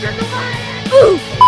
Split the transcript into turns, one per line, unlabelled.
Ooh!